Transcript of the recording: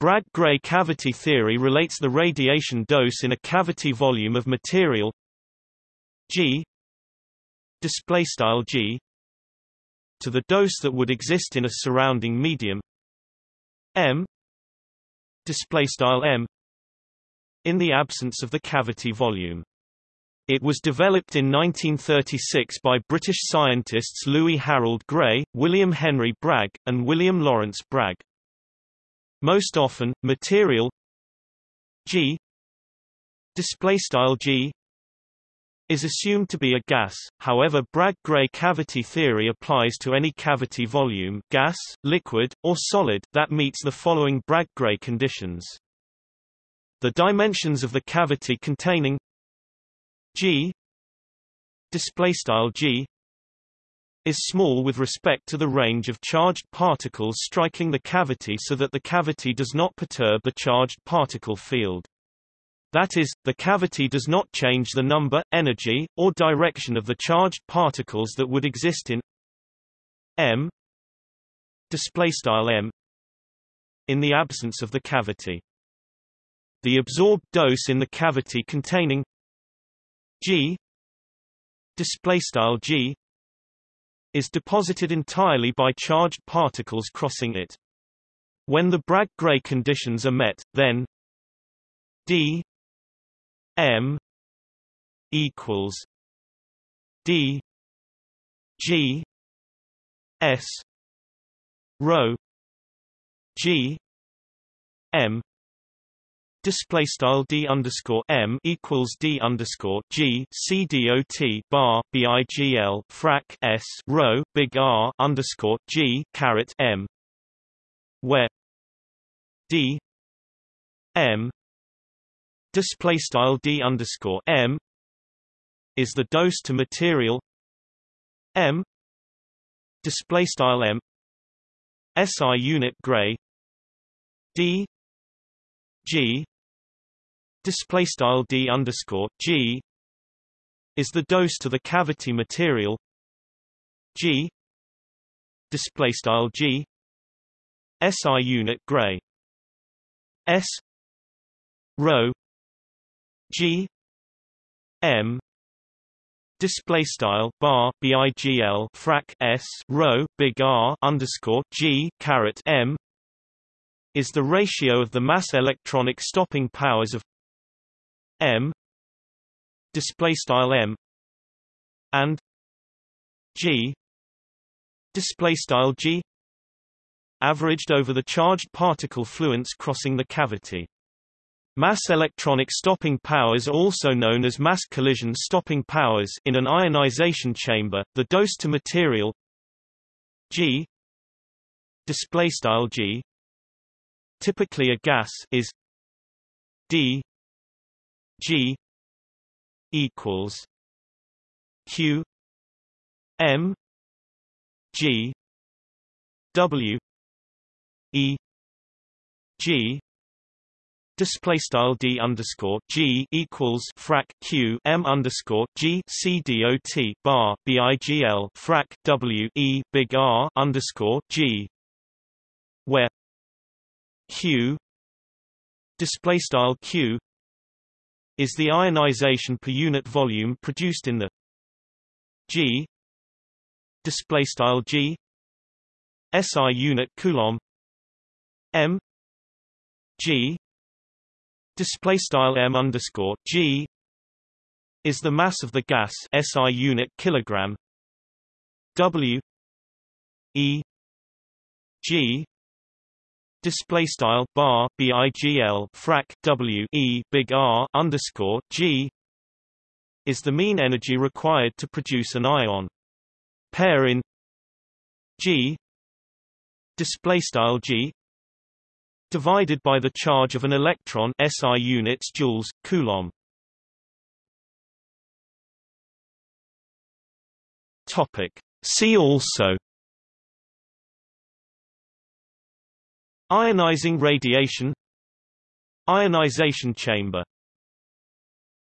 Bragg-Gray cavity theory relates the radiation dose in a cavity volume of material G display style G to the dose that would exist in a surrounding medium M display style M in the absence of the cavity volume. It was developed in 1936 by British scientists Louis Harold Gray, William Henry Bragg, and William Lawrence Bragg. Most often, material G display style G is assumed to be a gas, however Bragg-Gray cavity theory applies to any cavity volume gas, liquid, or solid that meets the following Bragg-Gray conditions. The dimensions of the cavity containing G G is small with respect to the range of charged particles striking the cavity so that the cavity does not perturb the charged particle field. That is, the cavity does not change the number, energy, or direction of the charged particles that would exist in M M in the absence of the cavity. The absorbed dose in the cavity containing G G is deposited entirely by charged particles crossing it. When the Bragg-Gray conditions are met, then D M equals D G S rho G M Display style d underscore m equals d underscore g c dot bar bigl frac s rho big R underscore g caret m, where d m display style d underscore m is the dose to material m display style m SI unit gray d g display style d underscore g is the dose to the cavity material. G display style g SI unit gray. S rho G M display style bar bigl frac s rho big R underscore G caret M is the ratio of the mass electronic stopping powers of M display style M and G display style G averaged over the charged particle fluence crossing the cavity Mass electronic stopping powers are also known as mass collision stopping powers in an ionization chamber. The dose to material G display style G typically a gas is D G equals Q M G W E G display style d underscore g equals frac q m underscore g c dot bar bigl frac w e big R underscore g where q display style q is the ionization per unit volume produced in the g display style g SI unit coulomb m g display style m underscore g is the mass of the gas SI unit kilogram W E G display style bar bigl frac W E big R underscore G is the mean energy required to produce an ion. Pair in G display style G divided by the charge of an electron SI units joules coulomb. Topic. See also ionizing radiation ionization chamber